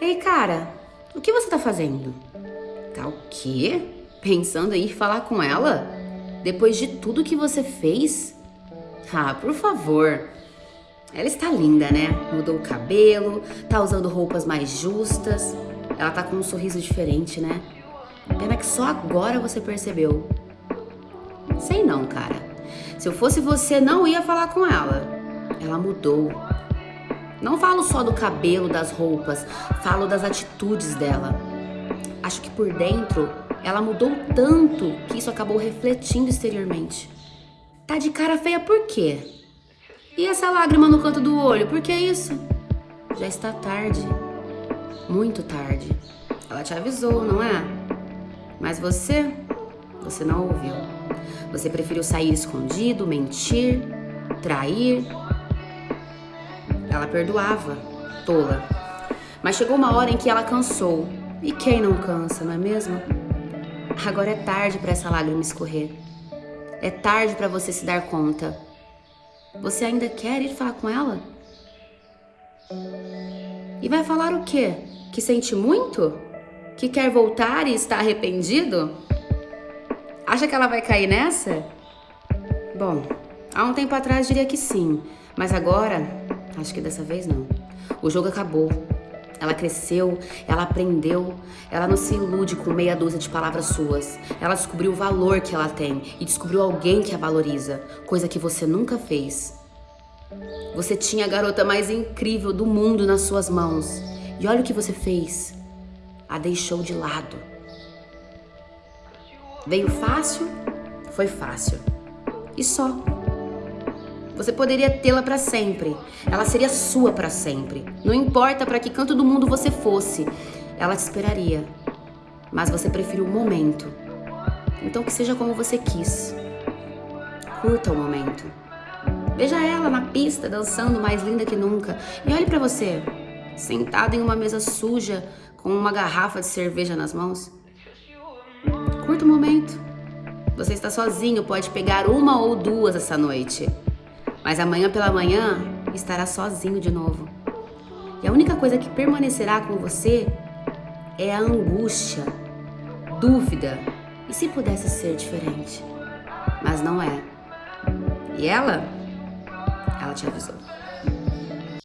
Ei, cara, o que você tá fazendo? Tá o quê? Pensando em ir falar com ela? Depois de tudo que você fez? Ah, por favor. Ela está linda, né? Mudou o cabelo, tá usando roupas mais justas. Ela tá com um sorriso diferente, né? Pena que só agora você percebeu. Sei não, cara. Se eu fosse você, não ia falar com ela. Ela mudou. Não falo só do cabelo, das roupas, falo das atitudes dela. Acho que por dentro ela mudou tanto que isso acabou refletindo exteriormente. Tá de cara feia por quê? E essa lágrima no canto do olho, por que isso? Já está tarde. Muito tarde. Ela te avisou, não é? Mas você, você não ouviu. Você preferiu sair escondido, mentir, trair. Ela perdoava, tola. Mas chegou uma hora em que ela cansou. E quem não cansa, não é mesmo? Agora é tarde para essa lágrima escorrer. É tarde para você se dar conta. Você ainda quer ir falar com ela? E vai falar o quê? Que sente muito? Que quer voltar e está arrependido? Acha que ela vai cair nessa? Bom, há um tempo atrás diria que sim, mas agora acho que dessa vez não. O jogo acabou. Ela cresceu, ela aprendeu, ela não se ilude com meia dúzia de palavras suas. Ela descobriu o valor que ela tem e descobriu alguém que a valoriza, coisa que você nunca fez. Você tinha a garota mais incrível do mundo nas suas mãos. E olha o que você fez. A deixou de lado. Veio fácil? Foi fácil. E só. Você poderia tê-la para sempre. Ela seria sua para sempre. Não importa para que canto do mundo você fosse, ela te esperaria. Mas você preferiu o momento. Então que seja como você quis. Curta o momento. Veja ela na pista dançando mais linda que nunca e olhe para você, sentado em uma mesa suja com uma garrafa de cerveja nas mãos. Curta o momento. Você está sozinho, pode pegar uma ou duas essa noite. Mas amanhã pela manhã estará sozinho de novo. E a única coisa que permanecerá com você é a angústia, dúvida e se pudesse ser diferente. Mas não é. E ela? Ela te avisou.